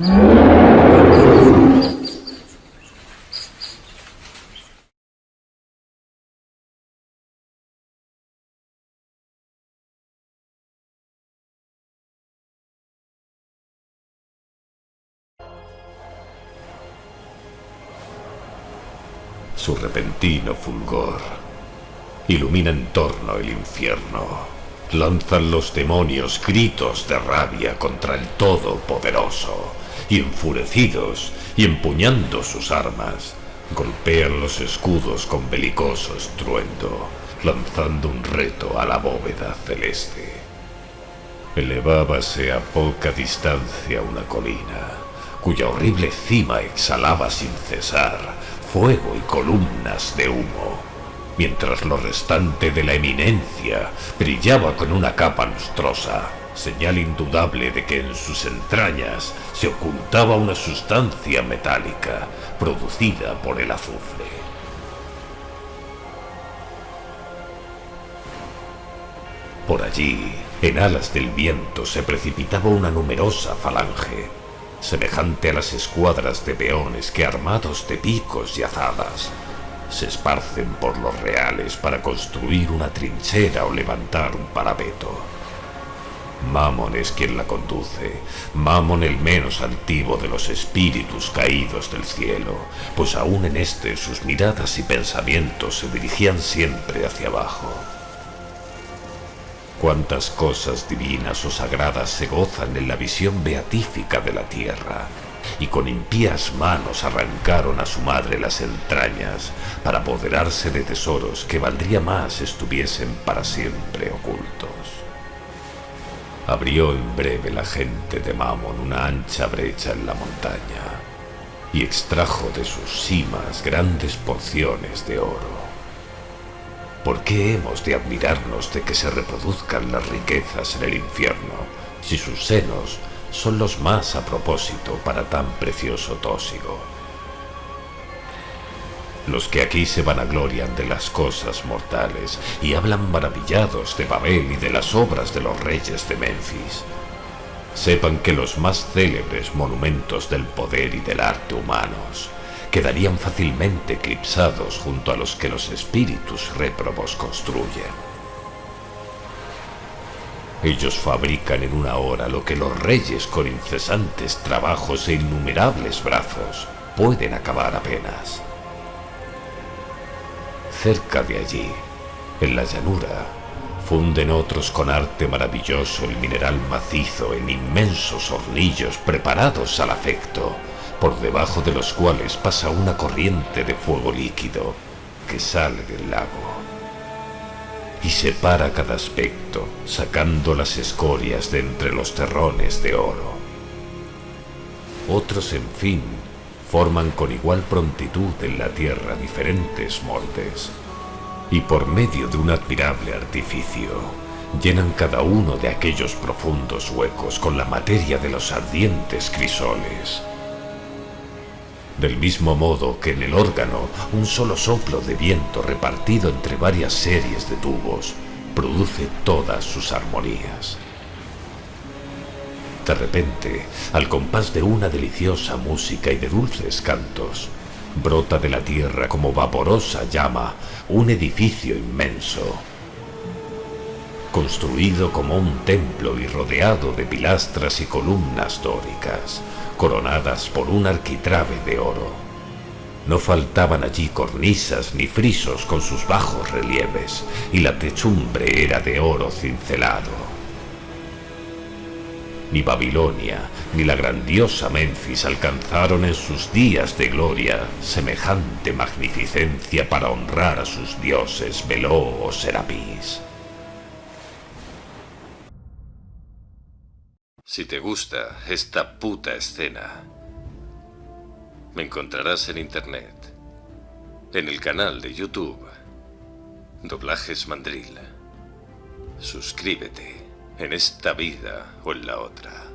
Su repentino fulgor ilumina en torno el infierno. Lanzan los demonios gritos de rabia contra el Todopoderoso, y enfurecidos y empuñando sus armas, golpean los escudos con belicoso estruendo, lanzando un reto a la bóveda celeste. Elevábase a poca distancia una colina, cuya horrible cima exhalaba sin cesar fuego y columnas de humo, mientras lo restante de la eminencia brillaba con una capa lustrosa, señal indudable de que en sus entrañas se ocultaba una sustancia metálica producida por el azufre. Por allí, en alas del viento, se precipitaba una numerosa falange, semejante a las escuadras de peones que armados de picos y azadas se esparcen por los reales para construir una trinchera o levantar un parapeto. Mamon es quien la conduce, Mamon el menos altivo de los espíritus caídos del cielo, pues aún en este sus miradas y pensamientos se dirigían siempre hacia abajo. Cuántas cosas divinas o sagradas se gozan en la visión beatífica de la tierra, y con impías manos arrancaron a su madre las entrañas para apoderarse de tesoros que valdría más estuviesen para siempre ocultos. Abrió en breve la gente de Mamon una ancha brecha en la montaña y extrajo de sus cimas grandes porciones de oro. ¿Por qué hemos de admirarnos de que se reproduzcan las riquezas en el infierno si sus senos son los más a propósito para tan precioso tósigo? Los que aquí se vanaglorian de las cosas mortales y hablan maravillados de Babel y de las obras de los reyes de Memphis, sepan que los más célebres monumentos del poder y del arte humanos quedarían fácilmente eclipsados junto a los que los espíritus réprobos construyen. Ellos fabrican en una hora lo que los reyes con incesantes trabajos e innumerables brazos pueden acabar apenas. Cerca de allí, en la llanura, funden otros con arte maravilloso el mineral macizo en inmensos hornillos preparados al afecto por debajo de los cuales pasa una corriente de fuego líquido que sale del lago y separa cada aspecto, sacando las escorias de entre los terrones de oro. Otros, en fin, forman con igual prontitud en la tierra diferentes moldes, y por medio de un admirable artificio, llenan cada uno de aquellos profundos huecos con la materia de los ardientes crisoles, del mismo modo que en el órgano un solo soplo de viento repartido entre varias series de tubos produce todas sus armonías. De repente, al compás de una deliciosa música y de dulces cantos, brota de la tierra como vaporosa llama un edificio inmenso, construido como un templo y rodeado de pilastras y columnas dóricas, coronadas por un arquitrabe de oro. No faltaban allí cornisas ni frisos con sus bajos relieves, y la techumbre era de oro cincelado. Ni Babilonia ni la grandiosa Memphis alcanzaron en sus días de gloria semejante magnificencia para honrar a sus dioses Beló o Serapis. Si te gusta esta puta escena, me encontrarás en internet, en el canal de YouTube, Doblajes Mandril. Suscríbete en esta vida o en la otra.